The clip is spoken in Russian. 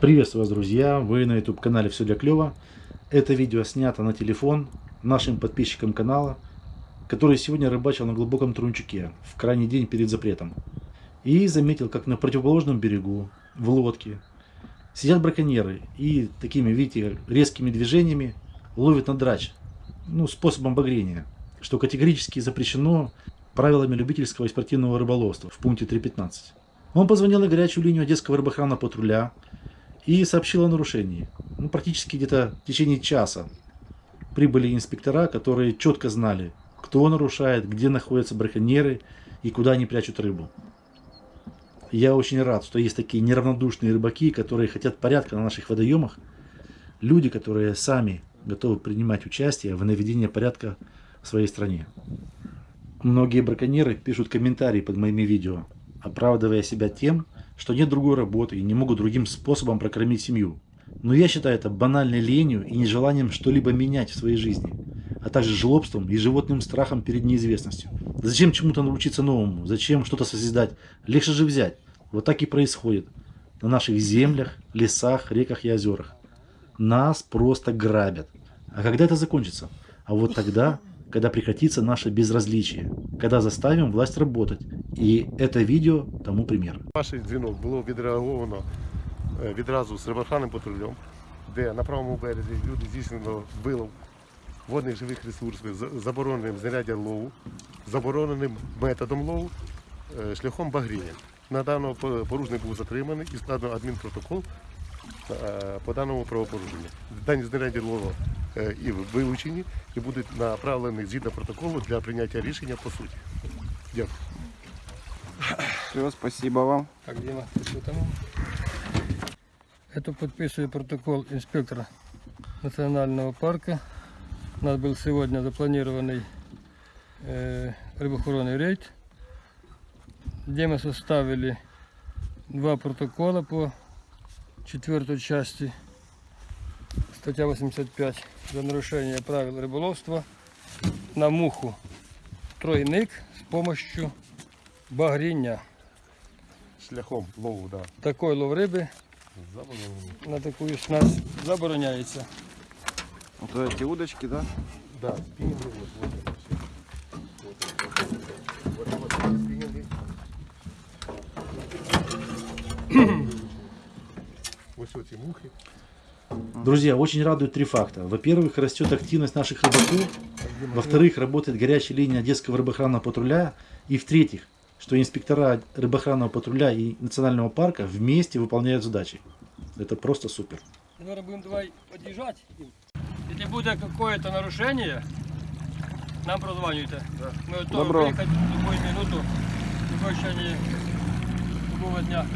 Приветствую вас, друзья! Вы на YouTube канале Все для клёва. Это видео снято на телефон нашим подписчикам канала, который сегодня рыбачил на глубоком Трунчуке в крайний день перед запретом. И заметил, как на противоположном берегу, в лодке, сидят браконьеры и такими, видите, резкими движениями ловят на драч, ну, способом багрения, что категорически запрещено правилами любительского и спортивного рыболовства в пункте 3.15. Он позвонил на горячую линию Одесского рыбохрана патруля, и сообщил о нарушении. Ну, практически где-то в течение часа прибыли инспектора, которые четко знали, кто нарушает, где находятся браконьеры и куда они прячут рыбу. Я очень рад, что есть такие неравнодушные рыбаки, которые хотят порядка на наших водоемах. Люди, которые сами готовы принимать участие в наведении порядка в своей стране. Многие браконьеры пишут комментарии под моими видео, оправдывая себя тем, что нет другой работы и не могут другим способом прокормить семью. Но я считаю это банальной ленью и нежеланием что-либо менять в своей жизни, а также жлобством и животным страхом перед неизвестностью. Зачем чему-то научиться новому? Зачем что-то созидать? Легче же взять. Вот так и происходит на наших землях, лесах, реках и озерах. Нас просто грабят. А когда это закончится? А вот тогда, когда прекратится наше безразличие, когда заставим власть работать. І це відео тому примір. Ваш дзвінок було відреаговано е, відразу з рибохранним патрулем, де на правому березі люди здійснено вилов водних живих ресурсів з забороненим знаряддям лову, забороненим методом лову е, шляхом багріння. На даного порушник був затриманий і складено адмінпротокол е, по даному правопорушенню. Дані знаряддя лову е, і вилучені і будуть направлені згідно протоколу для прийняття рішення по суті. Дякую. Все, спасибо вам. Так, Дима, ты что там? Это подписываю протокол инспектора национального парка. У нас был сегодня запланированный э, рыбоохоронный рейд, где мы составили два протокола по четвертой части, статья 85, за нарушение правил рыболовства на муху тройник с помощью багріння. Шляхом лову, да. Такой лов риби Заборонено. на таку снасть забороняється. Вот эти удочки, да? Да, спиннинги вот, вот это все. Вот, вот, вот эти спиннинги. Ось оці мухи. Друзья, очень радует три факта. Во-первых, растет активность наших рыбаков. Во-вторых, работает горячая линия Одесского рыбохранного патруля. И в-третьих, что инспектора рыбохранного патруля и национального парка вместе выполняют задачи. Это просто супер. Наверное, будем давай подъезжать. Если будет какое-то нарушение, нам прозванивайте. Мы готовы Добро. приехать в любую минуту, в любое дня.